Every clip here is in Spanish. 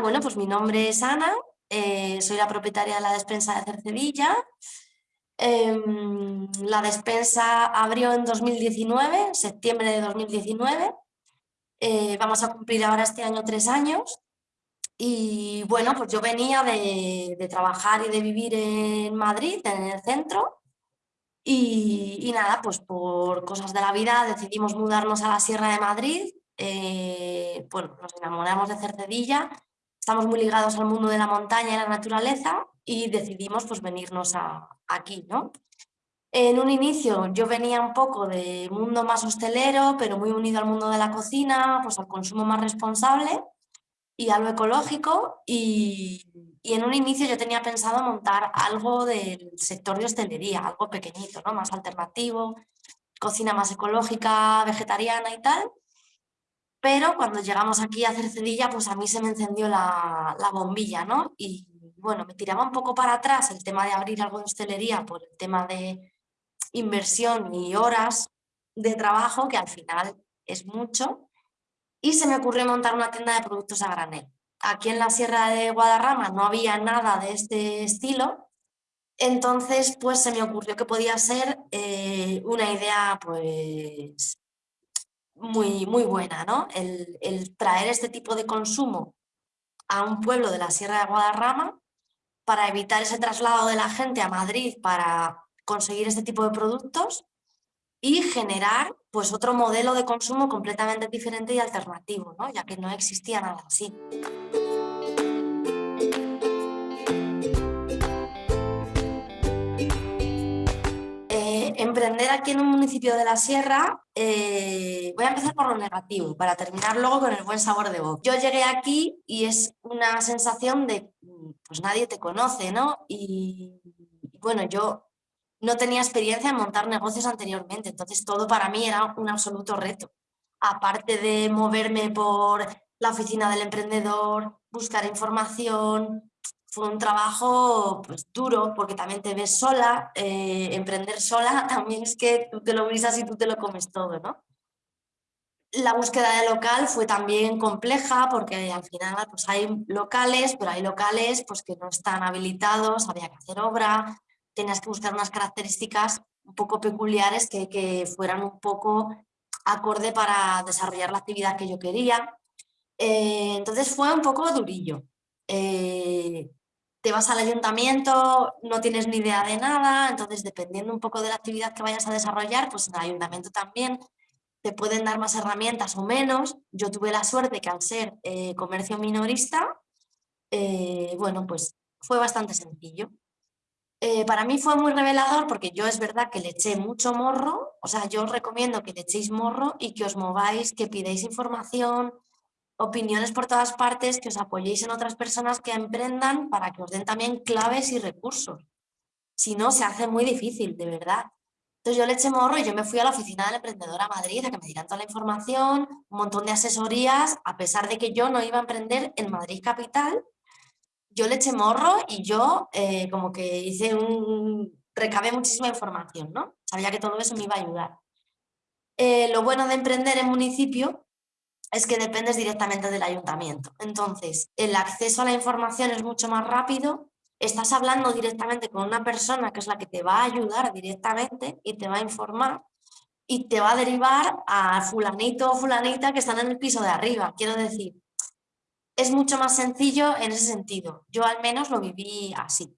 bueno, pues mi nombre es Ana, eh, soy la propietaria de la despensa de Cercedilla. Em, la despensa abrió en 2019, septiembre de 2019. Eh, vamos a cumplir ahora este año tres años. Y bueno, pues yo venía de, de trabajar y de vivir en Madrid, en el centro, y, nada, pues por cosas de la vida decidimos mudarnos a la Sierra de Madrid. Eh, bueno, nos enamoramos de Cercedilla, estamos muy ligados al mundo de la montaña y la naturaleza y decidimos pues venirnos a, aquí, ¿no? En un inicio yo venía un poco de mundo más hostelero, pero muy unido al mundo de la cocina, pues al consumo más responsable y a lo ecológico y, en un inicio yo tenía pensado montar algo del sector de hostelería, algo pequeñito, ¿no? más alternativo, cocina más ecológica, vegetariana y tal. Pero cuando llegamos aquí a Cercedilla, pues a mí se me encendió la, la bombilla, ¿no? Y bueno, me tiraba un poco para atrás el tema de abrir algo de hostelería por el tema de inversión y horas de trabajo, que al final es mucho, y se me ocurrió montar una tienda de productos a granel. Aquí en la Sierra de Guadarrama no había nada de este estilo, entonces pues se me ocurrió que podía ser eh, una idea pues muy, muy buena, ¿no? El, traer este tipo de consumo a un pueblo de la Sierra de Guadarrama para evitar ese traslado de la gente a Madrid para conseguir este tipo de productos y generar pues otro modelo de consumo completamente diferente y alternativo, ¿no? ya que no existía nada así. Emprender aquí en un municipio de la Sierra, eh, voy a empezar por lo negativo, para terminar luego con el buen sabor de boca. Yo llegué aquí y es una sensación de, pues nadie te conoce, ¿no? Y bueno, yo no tenía experiencia en montar negocios anteriormente, entonces todo para mí era un absoluto reto. Aparte de moverme por la oficina del emprendedor, buscar información, fue un trabajo pues, duro porque también te ves sola, eh, emprender sola también es que tú te lo brisas y tú te lo comes todo, ¿no? La búsqueda de local fue también compleja porque al final pues hay locales, pero hay locales pues, que no están habilitados, había que hacer obra, tenías que buscar unas características un poco peculiares que, que fueran un poco acorde para desarrollar la actividad que yo quería. Eh, entonces fue un poco durillo. Eh, te vas al ayuntamiento, no tienes ni idea de nada, entonces dependiendo un poco de la actividad que vayas a desarrollar, pues en el ayuntamiento también te pueden dar más herramientas o menos. Yo tuve la suerte que al ser eh, comercio minorista, bueno, pues fue bastante sencillo. Eh, para mí fue muy revelador porque yo es verdad que le eché mucho morro, o sea, yo os recomiendo que le echéis morro y que os mováis, que pidáis información, opiniones por todas partes, que os apoyéis en otras personas que emprendan para que os den también claves y recursos. Si no, se hace muy difícil, de verdad. Entonces yo le eché morro y yo me fui a la oficina del emprendedor a Madrid a que me dieran toda la información, un montón de asesorías, a pesar de que yo no iba a emprender en Madrid capital, yo le eché morro y yo eh, como que hice un... recabé muchísima información, ¿no? Sabía que todo eso me iba a ayudar. Eh, lo bueno de emprender en municipio es que dependes directamente del ayuntamiento. Entonces, el acceso a la información es mucho más rápido, estás hablando directamente con una persona que es la que te va a ayudar directamente y te va a informar y te va a derivar a fulanito o fulanita que están en el piso de arriba. Quiero decir, es mucho más sencillo en ese sentido. Yo al menos lo viví así.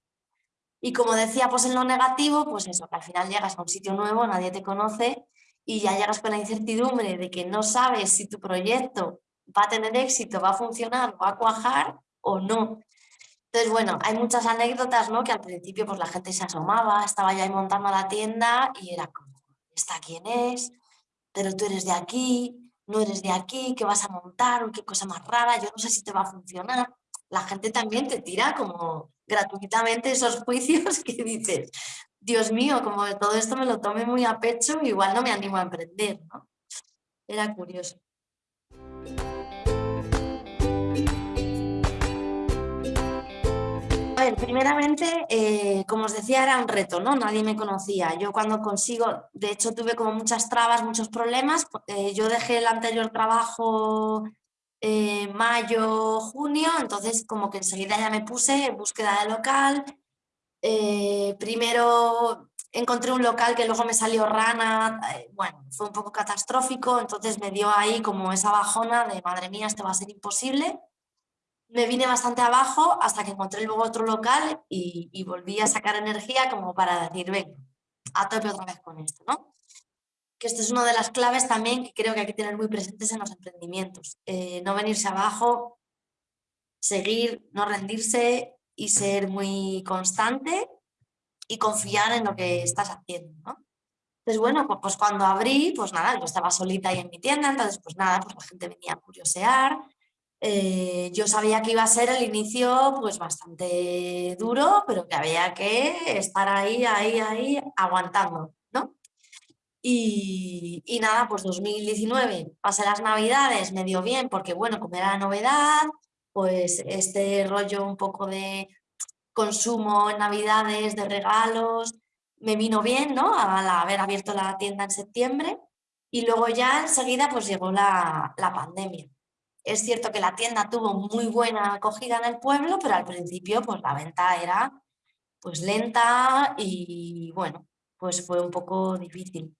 Y como decía, pues en lo negativo, pues eso, que al final llegas a un sitio nuevo, nadie te conoce y ya llegas con la incertidumbre de que no sabes si tu proyecto va a tener éxito, va a funcionar, va a cuajar o no. Entonces, bueno, hay muchas anécdotas, ¿no? Que al principio pues la gente se asomaba, estaba ya ahí montando la tienda y era como, ¿esta quién es? Pero tú eres de aquí, no eres de aquí, ¿qué vas a montar? qué cosa más rara, yo no sé si te va a funcionar. La gente también te tira como gratuitamente esos juicios que dices, Dios mío, como todo esto me lo tome muy a pecho, igual no me animo a emprender, ¿no? Era curioso. primeramente, eh, como os decía, era un reto, ¿no? Nadie me conocía. Yo cuando consigo, de hecho tuve como muchas trabas, muchos problemas. Eh, yo dejé el anterior trabajo eh, mayo, junio, entonces como que enseguida ya me puse en búsqueda de local. Eh, primero encontré un local que luego me salió rana, eh, bueno, fue un poco catastrófico, entonces me dio ahí como esa bajona de madre mía, esto va a ser imposible. Me vine bastante abajo hasta que encontré luego otro local y, y volví a sacar energía como para decir, venga, a tope otra vez con esto, ¿no? Que esto es una de las claves también que creo que hay que tener muy presentes en los emprendimientos. Eh, no venirse abajo, seguir, no rendirse y ser muy constante y confiar en lo que estás haciendo, ¿no? Entonces, bueno, pues, pues, cuando abrí, pues nada, yo estaba solita ahí en mi tienda, entonces pues nada, pues la gente venía a curiosear. Eh, yo sabía que iba a ser el inicio pues bastante duro, pero que había que estar ahí, ahí, ahí, aguantando, ¿no? Y, y nada, pues 2019, pasé las navidades, me dio bien, porque bueno, como era novedad, pues este rollo un poco de consumo en navidades, de regalos, me vino bien, ¿no? Al haber abierto la tienda en septiembre y luego ya enseguida pues llegó la, pandemia. Es cierto que la tienda tuvo muy buena acogida en el pueblo, pero al principio pues la venta era pues lenta y bueno, pues fue un poco difícil.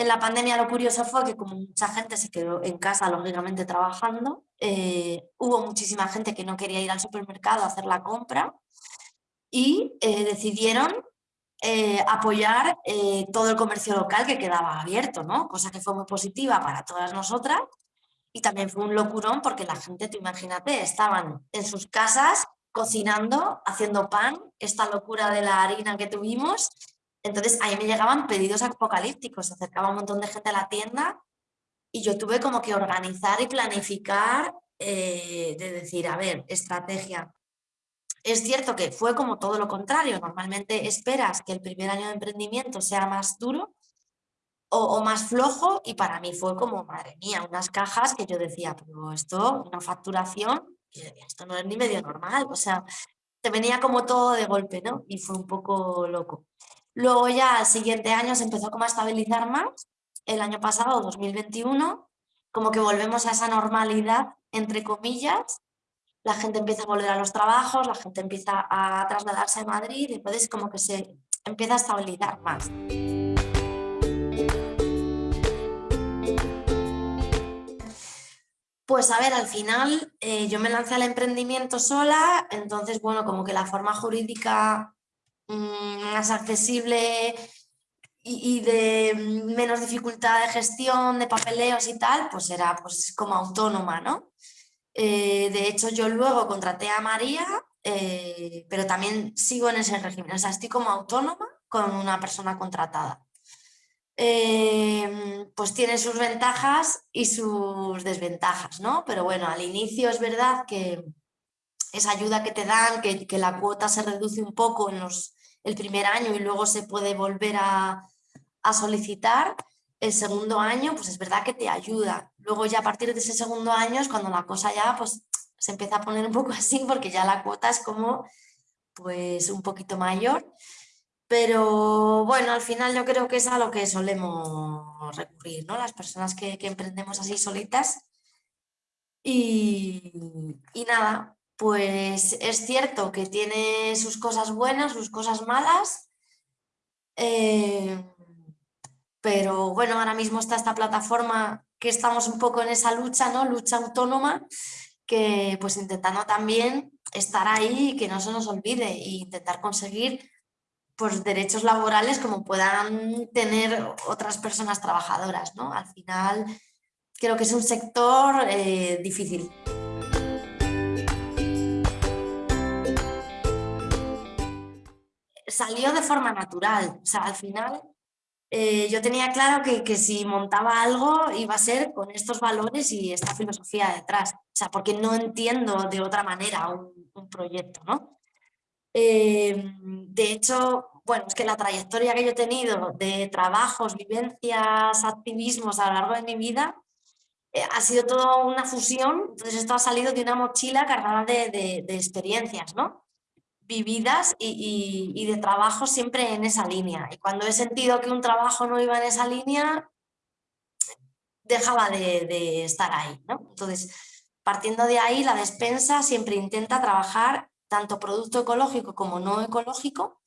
En la pandemia lo curioso fue que como mucha gente se quedó en casa, lógicamente trabajando, eh, hubo muchísima gente que no quería ir al supermercado a hacer la compra y eh, decidieron eh, apoyar todo el comercio local que quedaba abierto, ¿no? cosa que fue muy positiva para todas nosotras y también fue un locurón porque la gente, tú imagínate, estaban en sus casas cocinando, haciendo pan, esta locura de la harina que tuvimos entonces ahí me llegaban pedidos apocalípticos, se acercaba un montón de gente a la tienda y yo tuve como que organizar y planificar, eh, de decir, a ver, estrategia. Es cierto que fue como todo lo contrario, normalmente esperas que el primer año de emprendimiento sea más duro o, más flojo y para mí fue como, madre mía, unas cajas que yo decía, pero esto, una facturación, esto no es ni medio normal, o sea, te venía como todo de golpe, ¿no? Y fue un poco loco. Luego ya el siguiente año se empezó como a estabilizar más, el año pasado, 2021, como que volvemos a esa normalidad, entre comillas, la gente empieza a volver a los trabajos, la gente empieza a trasladarse a Madrid, y entonces como que se empieza a estabilizar más. Pues a ver, al final eh, yo me lancé al emprendimiento sola, entonces bueno, como que la forma jurídica más accesible y, de menos dificultad de gestión, de papeleos y tal, pues era pues como autónoma, ¿no? Eh, de hecho, yo luego contraté a María, eh, pero también sigo en ese régimen, o sea, estoy como autónoma con una persona contratada. Eh, pues tiene sus ventajas y sus desventajas, ¿no? Pero bueno, al inicio es verdad que esa ayuda que te dan, que, que la cuota se reduce un poco en los, el primer año y luego se puede volver a, solicitar, el segundo año pues es verdad que te ayuda. Luego ya a partir de ese segundo año es cuando la cosa ya pues se empieza a poner un poco así porque ya la cuota es como pues un poquito mayor. Pero bueno, al final yo creo que es a lo que solemos recurrir, ¿no? Las personas que, emprendemos así solitas. Y, y nada, pues es cierto que tiene sus cosas buenas, sus cosas malas, eh, pero bueno, ahora mismo está esta plataforma que estamos un poco en esa lucha, ¿no? Lucha autónoma, que pues intentando también estar ahí y que no se nos olvide e intentar conseguir pues derechos laborales como puedan tener otras personas trabajadoras, ¿no? Al final creo que es un sector eh, difícil. Salió de forma natural. O sea, al final eh, yo tenía claro que, que, si montaba algo iba a ser con estos valores y esta filosofía detrás. O sea, porque no entiendo de otra manera un, proyecto, ¿no? Eh, de hecho, bueno, es que la trayectoria que yo he tenido de trabajos, vivencias, activismos a lo largo de mi vida eh, ha sido toda una fusión, entonces esto ha salido de una mochila cargada de, de, de experiencias, ¿no? Vividas y, de trabajo siempre en esa línea. Y cuando he sentido que un trabajo no iba en esa línea, dejaba de, estar ahí. Entonces, partiendo de ahí la despensa siempre intenta trabajar tanto producto ecológico como no ecológico,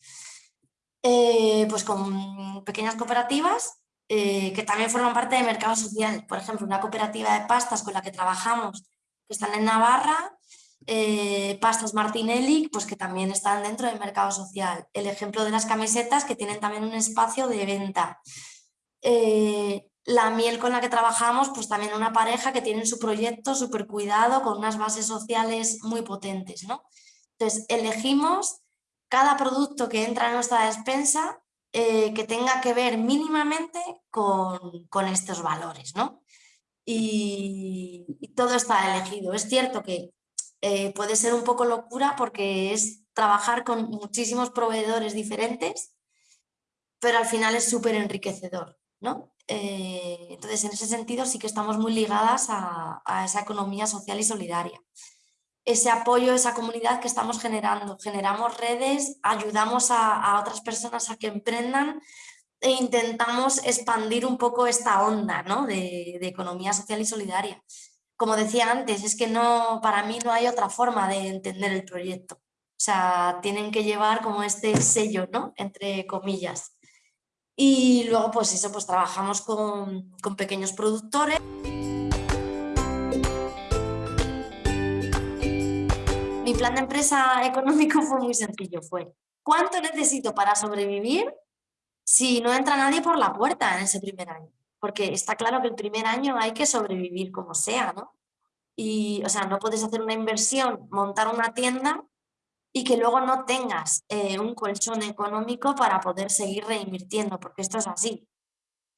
eh, pues con pequeñas cooperativas eh, que también forman parte del mercado social. Por ejemplo, una cooperativa de pastas con la que trabajamos, que están en Navarra, eh, pastas Martinelli, pues que también están dentro del mercado social. El ejemplo de las camisetas que tienen también un espacio de venta. Eh, la miel con la que trabajamos, pues también una pareja que tiene su proyecto súper cuidado, con unas bases sociales muy potentes. ¿no? Entonces, elegimos cada producto que entra en nuestra despensa eh, que tenga que ver mínimamente con, estos valores. ¿no? Y todo está elegido. Es cierto que eh, puede ser un poco locura porque es trabajar con muchísimos proveedores diferentes, pero al final es súper enriquecedor. ¿no? Eh, entonces, en ese sentido sí que estamos muy ligadas a, esa economía social y solidaria. Ese apoyo, esa comunidad que estamos generando. Generamos redes, ayudamos a, otras personas a que emprendan e intentamos expandir un poco esta onda ¿no? de, de economía social y solidaria como decía antes, es que no, para mí no hay otra forma de entender el proyecto. O sea, tienen que llevar como este sello, ¿no? Entre comillas. Y luego, pues eso, pues trabajamos con, con pequeños productores. Mi plan de empresa económico fue muy sencillo, fue ¿cuánto necesito para sobrevivir si no entra nadie por la puerta en ese primer año? Porque está claro que el primer año hay que sobrevivir como sea, ¿no? Y, o sea, no puedes hacer una inversión, montar una tienda y que luego no tengas eh, un colchón económico para poder seguir reinvirtiendo, porque esto es así.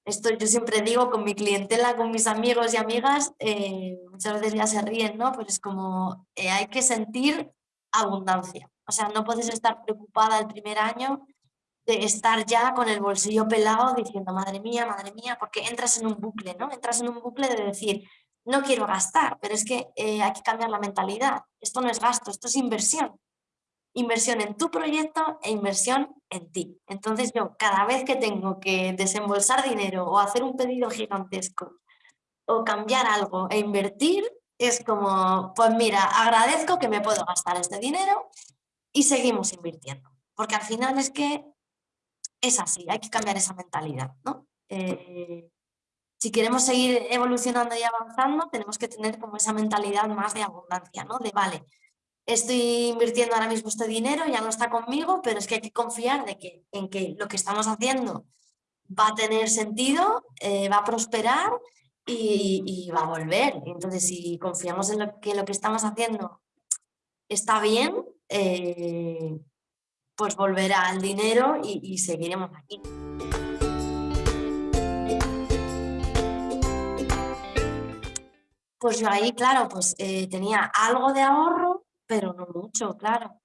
Esto yo siempre digo con mi clientela, con mis amigos y amigas, eh, muchas veces ya se ríen, ¿no? Pero es como, eh, hay que sentir abundancia. O sea, no puedes estar preocupada el primer año de estar ya con el bolsillo pelado diciendo, madre mía, madre mía, porque entras en un bucle, ¿no? Entras en un bucle de decir, no quiero gastar, pero es que eh, hay que cambiar la mentalidad. Esto no es gasto, esto es inversión. Inversión en tu proyecto e inversión en ti. Entonces yo cada vez que tengo que desembolsar dinero o hacer un pedido gigantesco o cambiar algo e invertir, es como, pues mira, agradezco que me puedo gastar este dinero y seguimos invirtiendo. Porque al final es que es así, hay que cambiar esa mentalidad, ¿no? Eh, si queremos seguir evolucionando y avanzando, tenemos que tener como esa mentalidad más de abundancia, ¿no? De, vale, estoy invirtiendo ahora mismo este dinero, ya no está conmigo, pero es que hay que confiar de que, en que lo que estamos haciendo va a tener sentido, eh, va a prosperar y, va a volver. Entonces, si confiamos en lo que lo que estamos haciendo está bien, eh, pues volverá el dinero y, seguiremos aquí. Pues yo ahí, claro, pues eh, tenía algo de ahorro, pero no mucho, claro.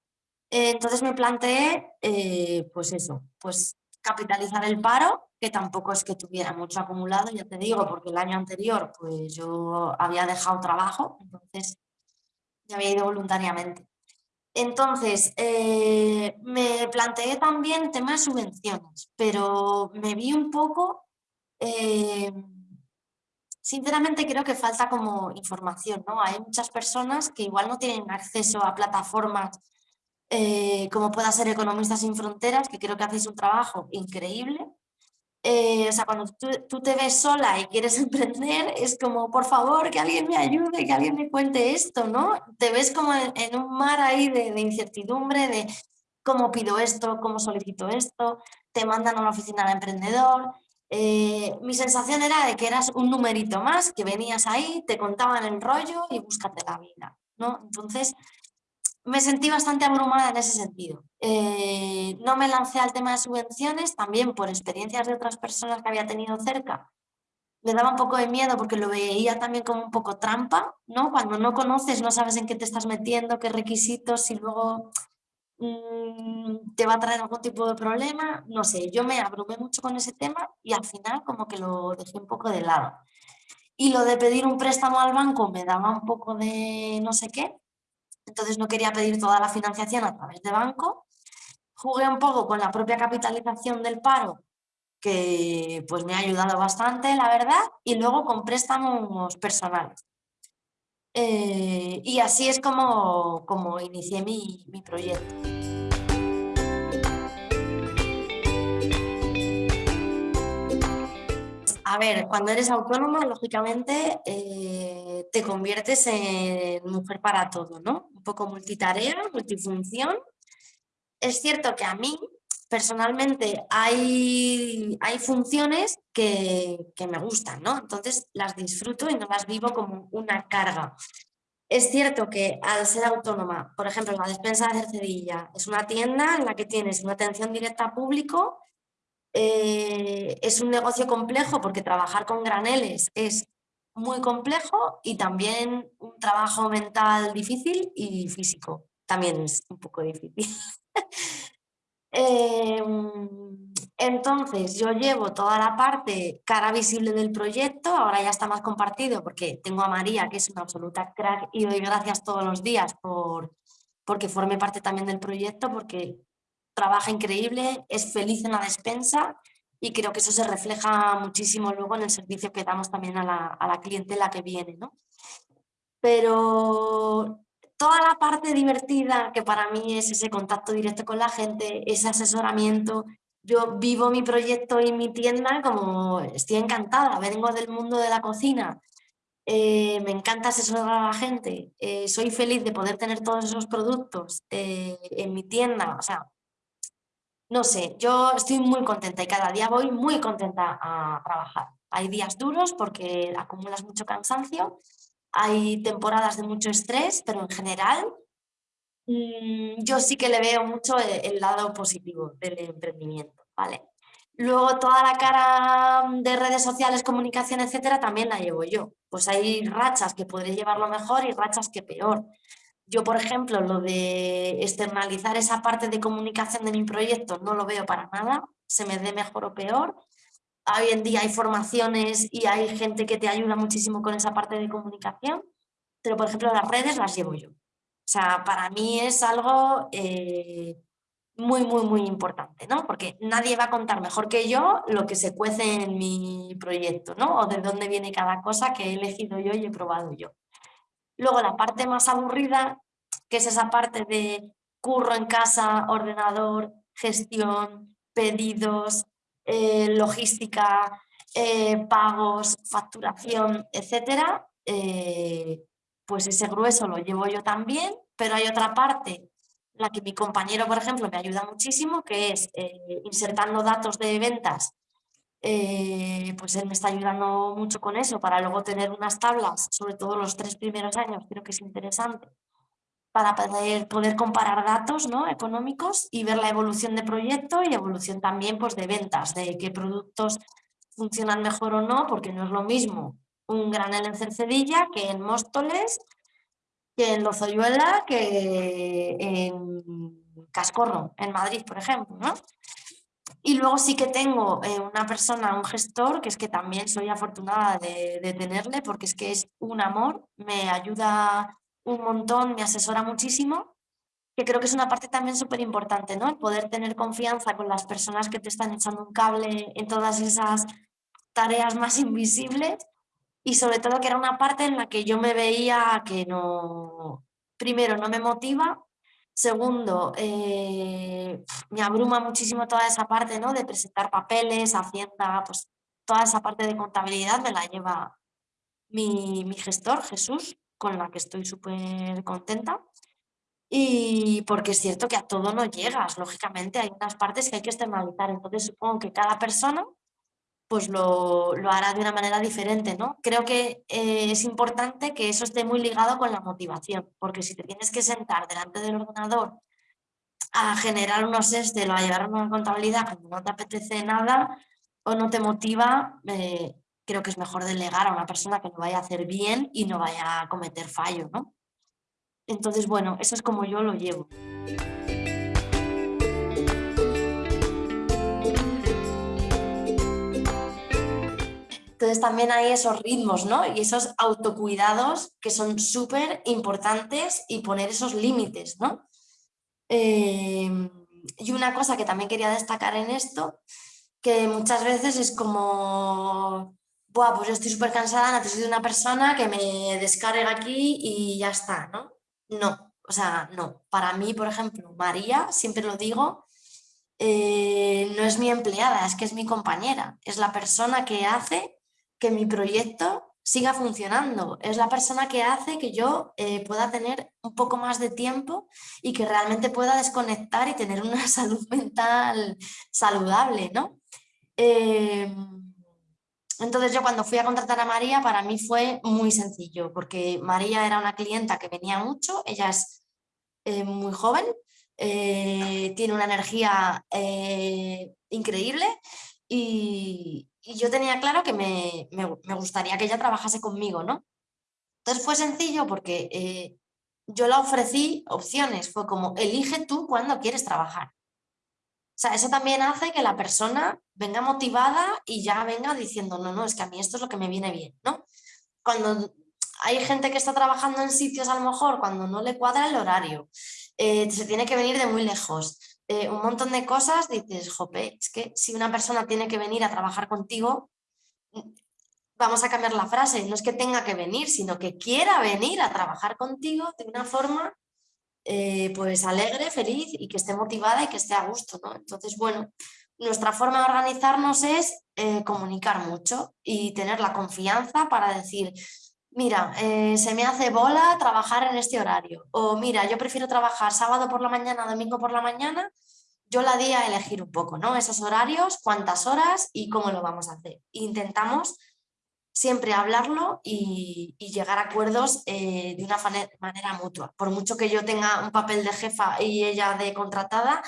entonces me planteé, eh, pues eso, pues capitalizar el paro, que tampoco es que tuviera mucho acumulado, ya te digo, porque el año anterior pues yo había dejado trabajo, entonces ya había ido voluntariamente. Entonces, eh, me planteé también temas de subvenciones, pero me vi un poco, eh, sinceramente creo que falta como información, ¿no? Hay muchas personas que igual no tienen acceso a plataformas eh, como pueda ser Economistas sin Fronteras, que creo que hacéis un trabajo increíble, eh, o sea, cuando tú, te ves sola y quieres emprender, es como, por favor, que alguien me ayude, que alguien me cuente esto, ¿no? Te ves como en, un mar ahí de, incertidumbre, de cómo pido esto, cómo solicito esto, te mandan a una oficina de emprendedor. Eh, mi sensación era de que eras un numerito más, que venías ahí, te contaban el rollo y búscate la vida, ¿no? Entonces, me sentí bastante abrumada en ese sentido. Eh, no me lancé al tema de subvenciones, también por experiencias de otras personas que había tenido cerca. Me daba un poco de miedo porque lo veía también como un poco trampa, ¿no? Cuando no conoces, no sabes en qué te estás metiendo, qué requisitos, si luego mm, te va a traer algún tipo de problema, no sé, yo me abrumé mucho con ese tema y al final como que lo dejé un poco de lado. Y lo de pedir un préstamo al banco me daba un poco de no sé qué, entonces no quería pedir toda la financiación a través de banco. Jugué un poco con la propia capitalización del paro, que pues me ha ayudado bastante, la verdad, y luego con préstamos personales. Eh, y así es como, como inicié mi, mi proyecto. A ver, cuando eres autónoma, lógicamente, eh, te conviertes en mujer para todo, ¿no? Un poco multitarea, multifunción. Es cierto que a mí, personalmente, hay, hay funciones que, que me gustan, ¿no? Entonces las disfruto y no las vivo como una carga. Es cierto que al ser autónoma, por ejemplo, la despensa de Cercedilla es una tienda en la que tienes una atención directa a público eh, es un negocio complejo porque trabajar con graneles es muy complejo y también un trabajo mental difícil y físico también es un poco difícil. Em, entonces yo llevo toda la parte cara visible del proyecto, ahora ya está más compartido porque tengo a María que es una absoluta crack y doy gracias todos los días por, porque forme parte también del proyecto porque trabaja increíble, es feliz en la despensa y creo que eso se refleja muchísimo luego en el servicio que damos también a la, a la clientela que viene. ¿no? Pero toda la parte divertida que para mí es ese contacto directo con la gente, ese asesoramiento, yo vivo mi proyecto y mi tienda como estoy encantada, vengo del mundo de la cocina, eh, me encanta asesorar a la gente, eh, soy feliz de poder tener todos esos productos eh, en mi tienda, o sea, no sé, yo estoy muy contenta y cada día voy muy contenta a trabajar. Hay días duros porque acumulas mucho cansancio, hay temporadas de mucho estrés, pero en general mm, yo sí que le veo mucho el, lado positivo del emprendimiento, ¿vale? Luego toda la cara de redes sociales, comunicación, etcétera, también la llevo yo. Pues hay rachas que podré llevarlo mejor y rachas que peor. Yo, por ejemplo, lo de externalizar esa parte de comunicación de mi proyecto no lo veo para nada, se me dé mejor o peor. Hoy en día hay formaciones y hay gente que te ayuda muchísimo con esa parte de comunicación, pero por ejemplo las redes las llevo yo. O sea, para mí es algo eh, muy, muy, muy importante, ¿no? Porque nadie va a contar mejor que yo lo que se cuece en mi proyecto, ¿no? O de dónde viene cada cosa que he elegido yo y he probado yo. Luego la parte más aburrida, que es esa parte de curro en casa, ordenador, gestión, pedidos, eh, logística, eh, pagos, facturación, etcétera, eh, pues ese grueso lo llevo yo también, pero hay otra parte, la que mi compañero, por ejemplo, me ayuda muchísimo, que es insertando datos de ventas eh, pues él me está ayudando mucho con eso para luego tener unas tablas, sobre todo los tres primeros años, creo que es interesante, para poder, poder comparar datos ¿no? económicos y ver la evolución de proyecto y evolución también pues, de ventas, de qué productos funcionan mejor o no, porque no es lo mismo un granel en Cercedilla que en Móstoles, que en Lozoyuela, que en Cascorro, en Madrid, por ejemplo. ¿no? Y luego sí que tengo eh, una persona, un gestor, que es que también soy afortunada de, tenerle porque es que es un amor, me ayuda un montón, me asesora muchísimo, que creo que es una parte también súper importante, ¿no? El poder tener confianza con las personas que te están echando un cable en todas esas tareas más invisibles y sobre todo que era una parte en la que yo me veía que no, primero no me motiva Segundo, eh, me abruma muchísimo toda esa parte ¿no? de presentar papeles, Hacienda, pues toda esa parte de contabilidad me la lleva mi, mi gestor, Jesús, con la que estoy súper contenta. Y porque es cierto que a todo no llegas, lógicamente hay unas partes que hay que externalizar, entonces supongo que cada persona pues lo, lo, hará de una manera diferente, ¿no? Creo que eh, es importante que eso esté muy ligado con la motivación, porque si te tienes que sentar delante del ordenador a generar unos Excel o a llevar una contabilidad cuando no te apetece nada o no te motiva, eh, creo que es mejor delegar a una persona que lo vaya a hacer bien y no vaya a cometer fallo, ¿no? Entonces, bueno, eso es como yo lo llevo. Entonces también hay esos ritmos ¿no? y esos autocuidados que son súper importantes y poner esos límites. ¿no? Em, y una cosa que también quería destacar en esto, que muchas veces es como Buah, pues yo estoy súper cansada, necesito una persona que me descargue aquí y ya está, ¿no? No, o sea, no. Para mí, por ejemplo, María, siempre lo digo, eh, no es mi empleada, es que es mi compañera, es la persona que hace que mi proyecto siga funcionando, es la persona que hace que yo eh, pueda tener un poco más de tiempo y que realmente pueda desconectar y tener una salud mental saludable, ¿no? Em, entonces yo cuando fui a contratar a María para mí fue muy sencillo porque María era una clienta que venía mucho, ella es eh, muy joven, eh, tiene una energía increíble y, yo tenía claro que me, gustaría que ella trabajase conmigo, ¿no? Entonces fue sencillo porque eh, yo la ofrecí opciones, fue como, elige tú cuándo quieres trabajar. O sea, eso también hace que la persona venga motivada y ya venga diciendo, no, no, es que a mí esto es lo que me viene bien, ¿no? Cuando hay gente que está trabajando en sitios a lo mejor cuando no le cuadra el horario, eh, se tiene que venir de muy lejos, eh, un montón de cosas, dices, jope, es que si una persona tiene que venir a trabajar contigo, vamos a cambiar la frase, no es que tenga que venir, sino que quiera venir a trabajar contigo de una forma eh, pues alegre, feliz y que esté motivada y que esté a gusto, ¿no? Entonces, bueno, nuestra forma de organizarnos es comunicar mucho y tener la confianza para decir, mira, eh, se me hace bola trabajar en este horario. O mira, yo prefiero trabajar sábado por la mañana, domingo por la mañana. Yo la di a elegir un poco, ¿no? Esos horarios, cuántas horas y cómo lo vamos a hacer. Intentamos siempre hablarlo y, llegar a acuerdos eh, de una manera mutua. Por mucho que yo tenga un papel de jefa y ella de contratada,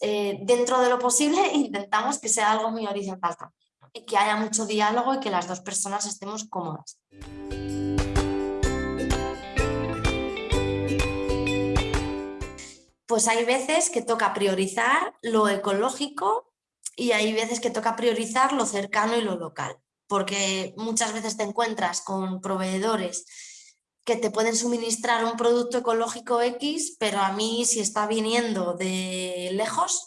eh, dentro de lo posible intentamos que sea algo muy horizontal también que haya mucho diálogo y que las dos personas estemos cómodas. pues hay veces que toca priorizar lo ecológico y hay veces que toca priorizar lo cercano y lo local, porque muchas veces te encuentras con proveedores que te pueden suministrar un producto ecológico X, pero a mí si está viniendo de lejos,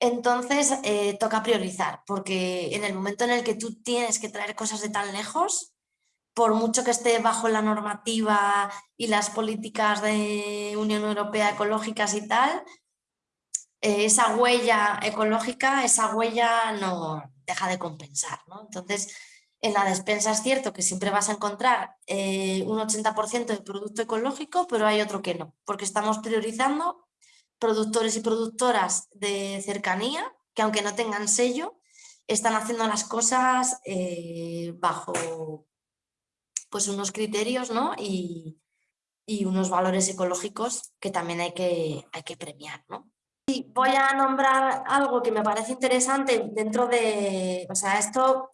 entonces eh, toca priorizar, porque en el momento en el que tú tienes que traer cosas de tan lejos, por mucho que esté bajo la normativa y las políticas de Unión Europea ecológicas y tal, eh, esa huella ecológica, esa huella no deja de compensar. Entonces, en la despensa es cierto que siempre vas a encontrar eh, un 80% de producto ecológico, pero hay otro que no, porque estamos priorizando productores y productoras de cercanía, que aunque no tengan sello, están haciendo las cosas eh, bajo pues unos criterios ¿no? y, unos valores ecológicos que también hay que, hay que premiar. ¿no? Y voy a nombrar algo que me parece interesante dentro de, o sea, esto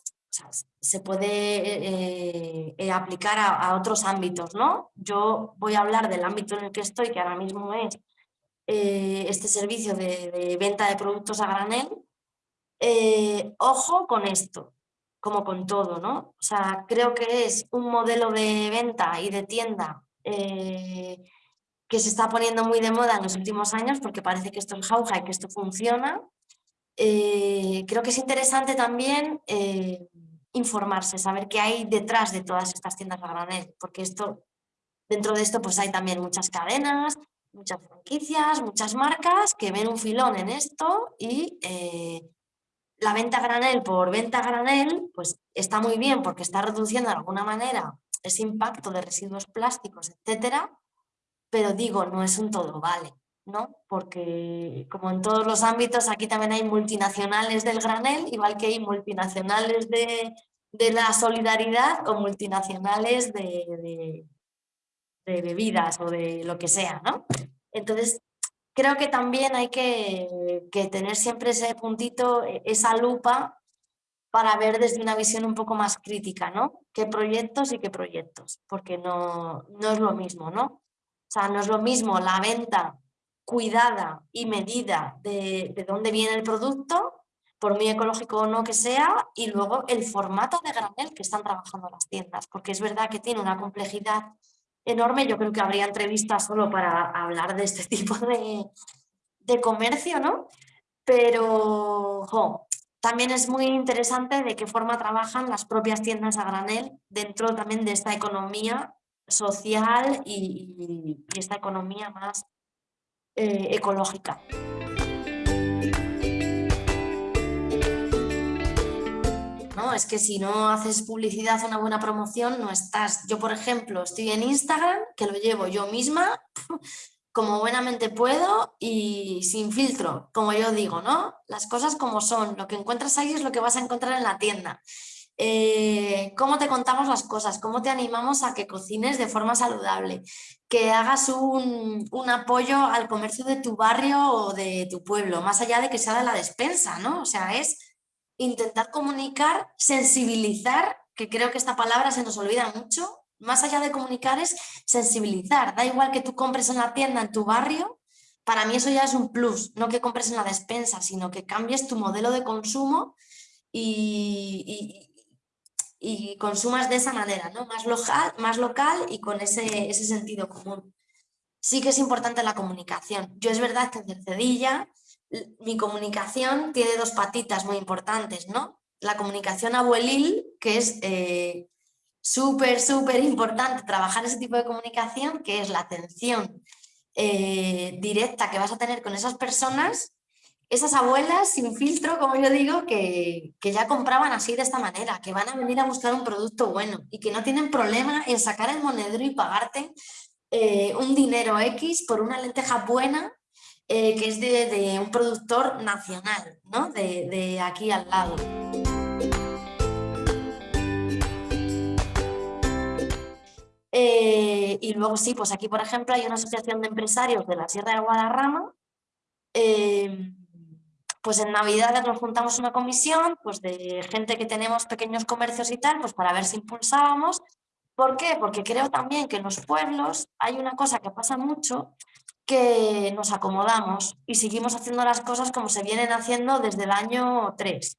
se puede eh, eh, aplicar a, otros ámbitos, ¿no? Yo voy a hablar del ámbito en el que estoy, que ahora mismo es eh, este servicio de, venta de productos a granel. ojo con esto, como con todo, ¿no? O sea, creo que es un modelo de venta y de tienda eh, que se está poniendo muy de moda en los últimos años porque parece que esto es jauja y que esto funciona. Eh, creo que es interesante también eh, informarse, saber qué hay detrás de todas estas tiendas a granel, porque esto, dentro de esto pues hay también muchas cadenas, muchas franquicias, muchas marcas que ven un filón en esto y la venta granel por venta granel, pues está muy bien porque está reduciendo de alguna manera ese impacto de residuos plásticos, etcétera, pero digo, no es un todo vale, ¿no? Porque como en todos los ámbitos, aquí también hay multinacionales del granel, igual que hay multinacionales de, la solidaridad o multinacionales de, de, bebidas o de lo que sea, ¿no? Entonces, creo que también hay que, tener siempre ese puntito, e, esa lupa para ver desde una visión un poco más crítica, ¿no? ¿Qué proyectos y qué proyectos? Porque no, no es lo mismo, ¿no? O sea, no es lo mismo la venta cuidada y medida de, de dónde viene el producto, por muy ecológico o no que sea, y luego el formato de granel que están trabajando las tiendas, porque es verdad que tiene una complejidad enorme. Yo creo que habría entrevistas solo para hablar de este tipo de, de comercio, ¿no? Pero, también es muy interesante de qué forma trabajan las propias tiendas a granel dentro también de esta economía social y, esta economía más eh, ecológica. ¿No? Es que si no haces publicidad, una buena promoción, no estás. Yo, por ejemplo, estoy en Instagram, que lo llevo yo misma, como buenamente puedo y sin filtro, como yo digo, ¿no? Las cosas como son, lo que encuentras ahí es lo que vas a encontrar en la tienda. Eh, cómo te contamos las cosas, cómo te animamos a que cocines de forma saludable, que hagas un, un, apoyo al comercio de tu barrio o de tu pueblo, más allá de que sea de la despensa, ¿no? O sea, es intentar comunicar, sensibilizar, que creo que esta palabra se nos olvida mucho, más allá de comunicar es sensibilizar, da igual que tú compres en la tienda, en tu barrio, para mí eso ya es un plus, no que compres en la despensa, sino que cambies tu modelo de consumo y, consumas de esa manera, ¿no? más, local, más local y con ese, ese sentido común. Sí que es importante la comunicación. Yo es verdad que en Cercedilla mi comunicación tiene dos patitas muy importantes, ¿no? La comunicación abuelil, que es eh, súper, súper importante trabajar ese tipo de comunicación, que es la atención eh, directa que vas a tener con esas personas, esas abuelas sin filtro, como yo digo, que, que, ya compraban así de esta manera, que van a venir a buscar un producto bueno y que no tienen problema en sacar el monedero y pagarte eh, un dinero X por una lenteja buena eh, que es de, un productor nacional, ¿no? de, aquí al lado. Eh, y luego sí, pues aquí por ejemplo hay una asociación de empresarios de la Sierra de Guadarrama. Eh, pues en Navidad nos juntamos una comisión pues de gente que tenemos pequeños comercios y tal, pues para ver si impulsábamos. ¿Por qué? Porque creo también que en los pueblos hay una cosa que pasa mucho, que nos acomodamos y seguimos haciendo las cosas como se vienen haciendo desde el año 3.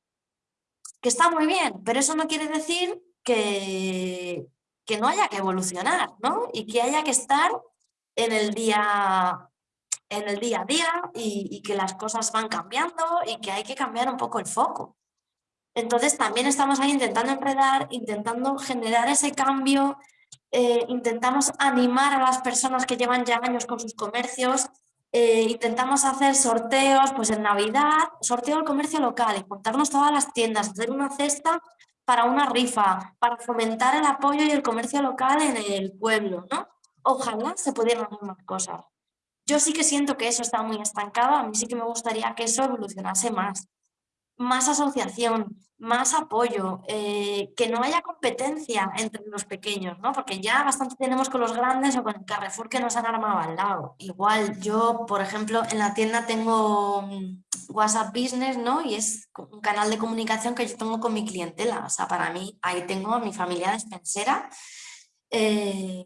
Que está muy bien, pero eso no quiere decir que, que no haya que evolucionar, ¿no? Y que haya que estar en el día, en el día a día y, y que las cosas van cambiando y que hay que cambiar un poco el foco. Entonces también estamos ahí intentando enredar, intentando generar ese cambio eh, intentamos animar a las personas que llevan ya años con sus comercios, eh, intentamos hacer sorteos, pues en Navidad, sorteo del comercio local juntarnos todas las tiendas, hacer una cesta para una rifa, para fomentar el apoyo y el comercio local en el pueblo, ¿no? Ojalá se pudieran hacer más cosas. Yo sí que siento que eso está muy estancado, a mí sí que me gustaría que eso evolucionase más más asociación, más apoyo, eh, que no haya competencia entre los pequeños, ¿no? Porque ya bastante tenemos con los grandes o con el Carrefour que nos han armado al lado. Igual yo, por ejemplo, en la tienda tengo mm, WhatsApp Business, ¿no? Y es un canal de comunicación que yo tengo con mi clientela. O sea, para mí, ahí tengo a mi familia despensera. Eh,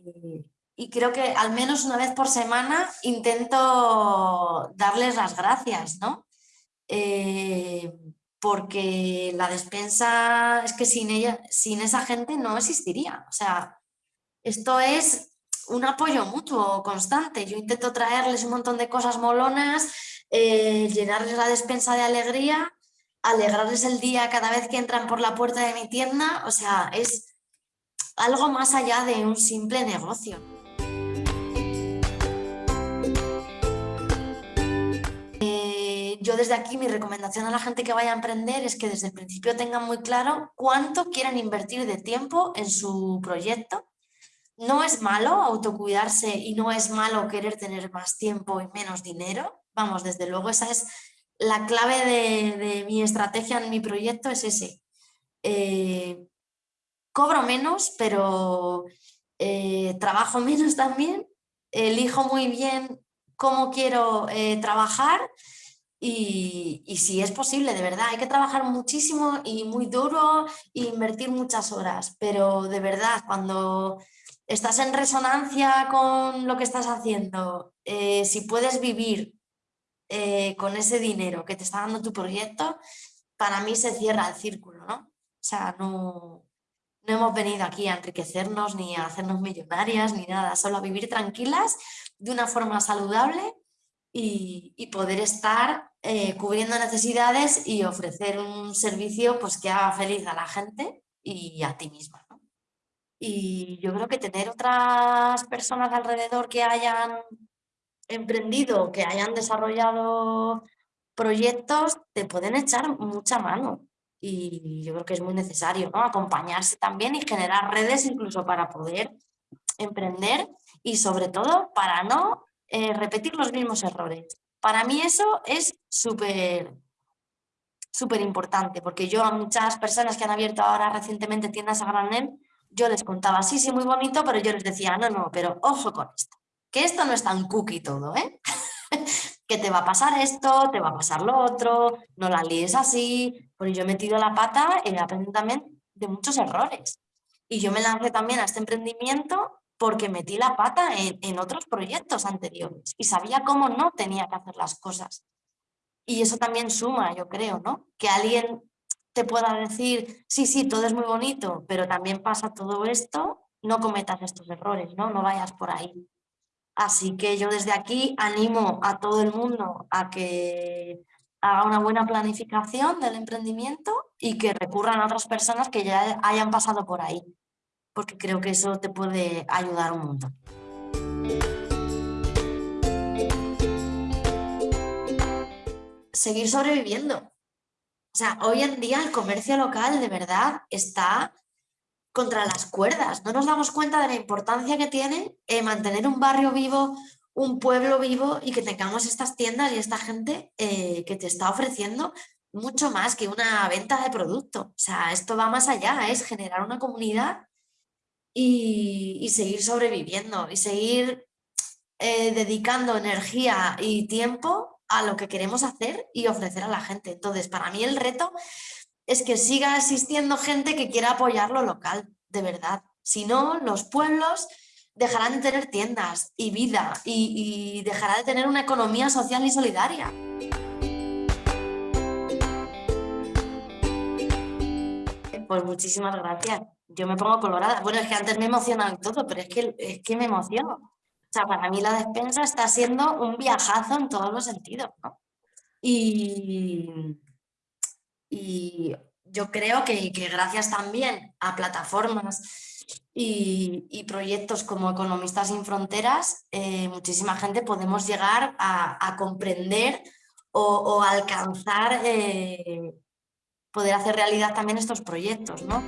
y creo que al menos una vez por semana intento darles las gracias, ¿no? Eh, porque la despensa es que sin ella, sin esa gente no existiría. O sea, esto es un apoyo mutuo constante. Yo intento traerles un montón de cosas molonas, eh, llenarles la despensa de alegría, alegrarles el día cada vez que entran por la puerta de mi tienda. O sea, es algo más allá de un simple negocio. Yo desde aquí mi recomendación a la gente que vaya a emprender es que desde el principio tengan muy claro cuánto quieren invertir de tiempo en su proyecto. No es malo autocuidarse y no es malo querer tener más tiempo y menos dinero. Vamos, desde luego esa es la clave de, mi estrategia en mi proyecto, es ese. Eh, cobro menos, pero eh, trabajo menos también, elijo muy bien cómo quiero eh, trabajar y, si es posible, de verdad, hay que trabajar muchísimo y muy duro e invertir muchas horas, pero de verdad, cuando estás en resonancia con lo que estás haciendo, eh, si puedes vivir eh, con ese dinero que te está dando tu proyecto, para mí se cierra el círculo, ¿no? O sea, no, no hemos venido aquí a enriquecernos ni a hacernos millonarias ni nada, solo a vivir tranquilas de una forma saludable y, poder estar eh, cubriendo necesidades y ofrecer un servicio pues, que haga feliz a la gente y a ti misma. Y yo creo que tener otras personas alrededor que hayan emprendido, que hayan desarrollado proyectos, te pueden echar mucha mano. Y yo creo que es muy necesario acompañarse también y generar redes incluso para poder emprender y sobre todo para no eh, repetir los mismos errores. Para mí eso es súper súper importante, porque yo a muchas personas que han abierto ahora recientemente tiendas a granel, yo les contaba, sí, sí, muy bonito, pero yo les decía, no, no, pero ojo con esto, que esto no es tan cookie todo, ¿eh? que te va a pasar esto, te va a pasar lo otro, no la líes así, porque yo he metido la pata he aprendido también de muchos errores. Y yo me lancé también a este emprendimiento porque metí la pata en, otros proyectos anteriores y sabía cómo no tenía que hacer las cosas. Y eso también suma, yo creo, ¿no? Que alguien te pueda decir, sí, sí, todo es muy bonito, pero también pasa todo esto, no cometas estos errores, ¿no? No vayas por ahí. Así que yo desde aquí animo a todo el mundo a que haga una buena planificación del emprendimiento y que recurran a otras personas que ya hayan pasado por ahí porque creo que eso te puede ayudar un montón. Seguir sobreviviendo. O sea, hoy en día el comercio local de verdad está contra las cuerdas. No nos damos cuenta de la importancia que tiene eh, mantener un barrio vivo, un pueblo vivo y que tengamos estas tiendas y esta gente eh, que te está ofreciendo mucho más que una venta de producto. O sea, esto va más allá, es generar una comunidad y, seguir sobreviviendo y seguir eh, dedicando energía y tiempo a lo que queremos hacer y ofrecer a la gente. Entonces, para mí el reto es que siga existiendo gente que quiera apoyar lo local, de verdad. Si no, los pueblos dejarán de tener tiendas y vida y, y dejará de tener una economía social y solidaria. Pues muchísimas gracias yo me pongo colorada. Bueno, es que antes me emocionaba y todo, pero es que, es que me emociono. O sea, para mí la despensa está siendo un viajazo en todos los sentidos, ¿no? Y, y yo creo que, que, gracias también a plataformas y, proyectos como Economistas sin Fronteras, eh, muchísima gente podemos llegar a, a comprender o, o alcanzar, eh, poder hacer realidad también estos proyectos, ¿no?